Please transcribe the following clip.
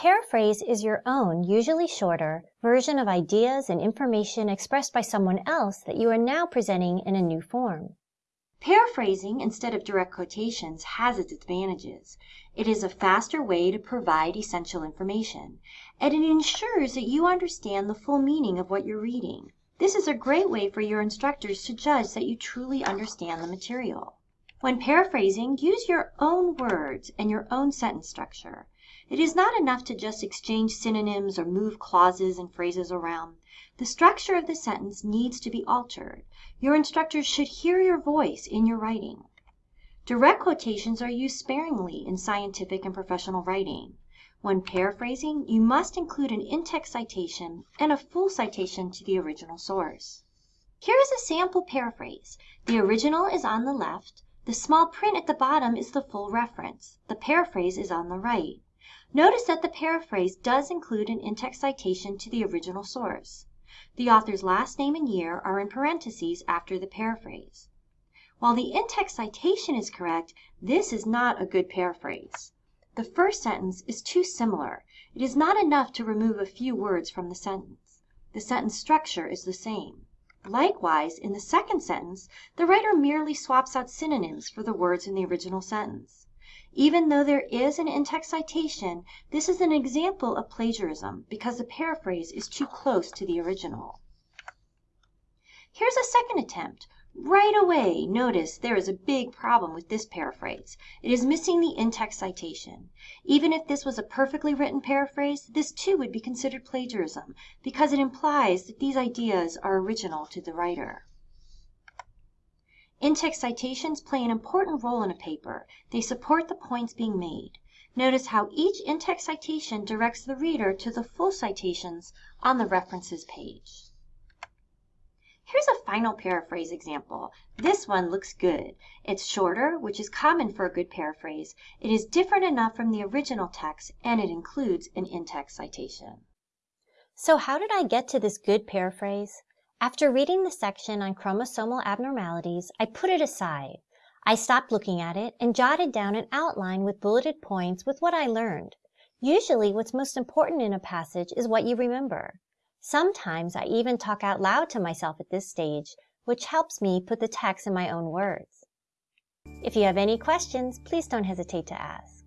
paraphrase is your own, usually shorter, version of ideas and information expressed by someone else that you are now presenting in a new form. Paraphrasing instead of direct quotations has its advantages. It is a faster way to provide essential information, and it ensures that you understand the full meaning of what you're reading. This is a great way for your instructors to judge that you truly understand the material. When paraphrasing, use your own words and your own sentence structure. It is not enough to just exchange synonyms or move clauses and phrases around. The structure of the sentence needs to be altered. Your instructors should hear your voice in your writing. Direct quotations are used sparingly in scientific and professional writing. When paraphrasing, you must include an in-text citation and a full citation to the original source. Here is a sample paraphrase. The original is on the left. The small print at the bottom is the full reference. The paraphrase is on the right. Notice that the paraphrase does include an in-text citation to the original source. The author's last name and year are in parentheses after the paraphrase. While the in-text citation is correct, this is not a good paraphrase. The first sentence is too similar. It is not enough to remove a few words from the sentence. The sentence structure is the same. Likewise, in the second sentence, the writer merely swaps out synonyms for the words in the original sentence. Even though there is an in-text citation, this is an example of plagiarism because the paraphrase is too close to the original. Here's a second attempt. Right away, notice there is a big problem with this paraphrase. It is missing the in-text citation. Even if this was a perfectly written paraphrase, this too would be considered plagiarism because it implies that these ideas are original to the writer. In-text citations play an important role in a paper. They support the points being made. Notice how each in-text citation directs the reader to the full citations on the references page. Here's a final paraphrase example. This one looks good. It's shorter, which is common for a good paraphrase. It is different enough from the original text, and it includes an in-text citation. So how did I get to this good paraphrase? After reading the section on chromosomal abnormalities, I put it aside. I stopped looking at it and jotted down an outline with bulleted points with what I learned. Usually what's most important in a passage is what you remember. Sometimes I even talk out loud to myself at this stage, which helps me put the text in my own words. If you have any questions, please don't hesitate to ask.